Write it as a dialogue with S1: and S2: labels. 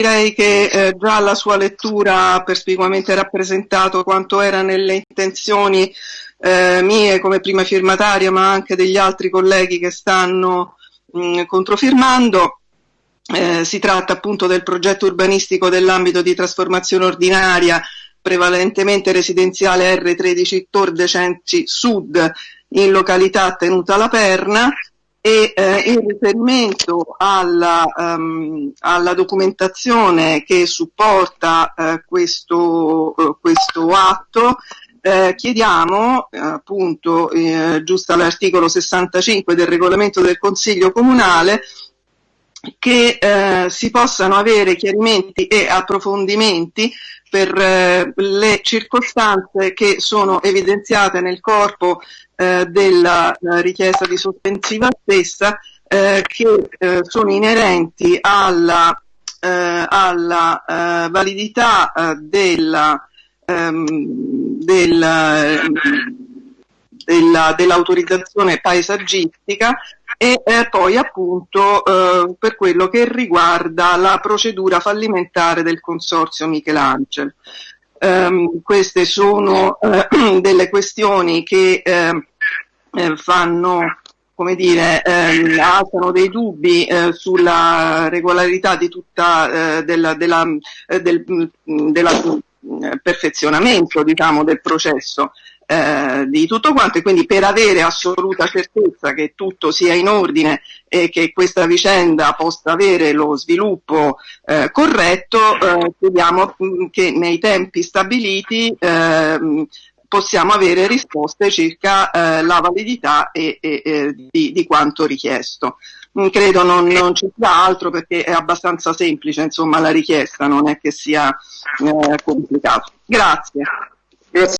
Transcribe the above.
S1: direi che eh, già la sua lettura ha perspicuamente rappresentato quanto era nelle intenzioni eh, mie come prima firmataria, ma anche degli altri colleghi che stanno mh, controfirmando. Eh, si tratta appunto del progetto urbanistico dell'ambito di trasformazione ordinaria, prevalentemente residenziale R13 Tor Decenci Sud, in località Tenuta La Perna, e eh, in riferimento alla, um, alla, documentazione che supporta eh, questo, eh, questo, atto eh, chiediamo appunto eh, giusto all'articolo 65 del regolamento del Consiglio Comunale che eh, si possano avere chiarimenti e approfondimenti per eh, le circostanze che sono evidenziate nel corpo eh, della eh, richiesta di sospensiva stessa eh, che eh, sono inerenti alla, alla validità della, ehm, della, della, dell'autorizzazione paesaggistica e eh, poi appunto eh, per quello che riguarda la procedura fallimentare del consorzio Michelangelo. Um, queste sono uh, delle questioni che uh, fanno come dire, eh, alzano dei dubbi eh, sulla regolarità di tutta eh, della, della, del, della perfezionamento diciamo, del processo eh, di tutto quanto e quindi per avere assoluta certezza che tutto sia in ordine e che questa vicenda possa avere lo sviluppo eh, corretto, eh, mm, che nei tempi stabiliti ehm, possiamo avere risposte circa eh, la validità e, e, e di, di, quanto richiesto. Mm, credo non, non, ci sia altro perché è abbastanza semplice insomma la richiesta, non è che sia eh, complicato. Grazie. Grazie.